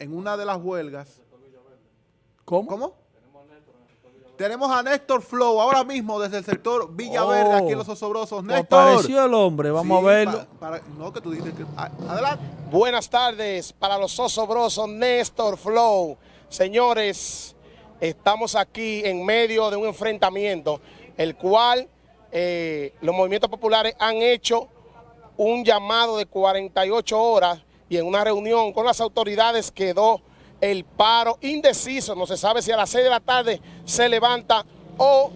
en una de las huelgas. ¿Cómo? ¿Cómo? Tenemos a Néstor Flow ahora mismo desde el sector Villaverde, Oh. aquí en Los Osobrosos. Pues Néstor. Apareció el hombre, vamos Sí, a verlo. para- no, que tú dijiste que... a- Adelante. Buenas tardes para los osobrosos Néstor Flow. Señores, estamos aquí en medio de un enfrentamiento, el cual eh, los movimientos populares han hecho un llamado de 48 horas y en una reunión con las autoridades quedó el paro indeciso. No se sabe si a las 6 de la tarde se levanta o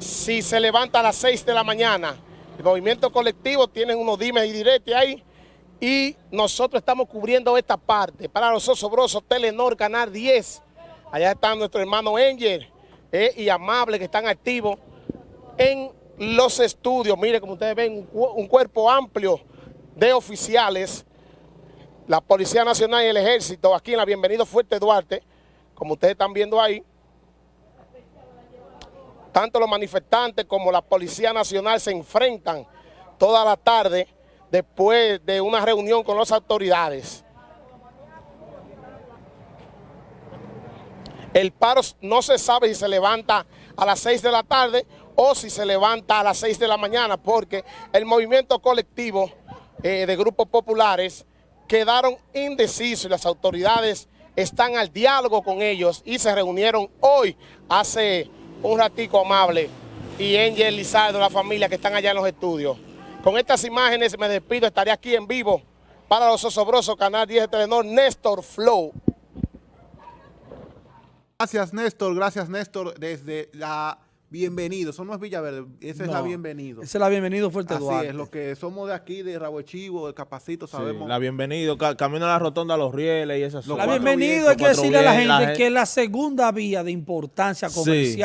si se levanta a las 6 de la mañana. El movimiento colectivo tiene unos dimes y diretes ahí y nosotros estamos cubriendo esta parte. Para los osobrosos, Telenor, Canal 10. Allá están nuestro hermano Angel eh, y Amable que están activos en los estudios. Mire, como ustedes ven, un cuerpo amplio de oficiales, la Policía Nacional y el Ejército, aquí en la Bienvenido Fuerte Duarte, como ustedes están viendo ahí. Tanto los manifestantes como la Policía Nacional se enfrentan toda la tarde después de una reunión con las autoridades. El paro no se sabe si se levanta a las 6 de la tarde o si se levanta a las 6 de la mañana, porque el movimiento colectivo eh, de grupos populares quedaron indecisos las autoridades están al diálogo con ellos y se reunieron hoy, hace un ratico amable, y Angel Lizardo, la familia que están allá en los estudios. Con estas imágenes me despido, estaré aquí en vivo para los osobrosos, Canal 10 de Telenor, Néstor Flow. Gracias, Néstor. Gracias, Néstor, desde la Bienvenido. Eso no es Villaverde, esa es la Bienvenido. Esa es la bienvenido Fuerte Así Duarte. es, los que somos de aquí, de Rabo de Chivo, de Capacito, Sí, sabemos. la bienvenido, ca- camino a la rotonda a los rieles y esas Los La bienvenido hay que decirle a la gente la que es la segunda vía de importancia comercial.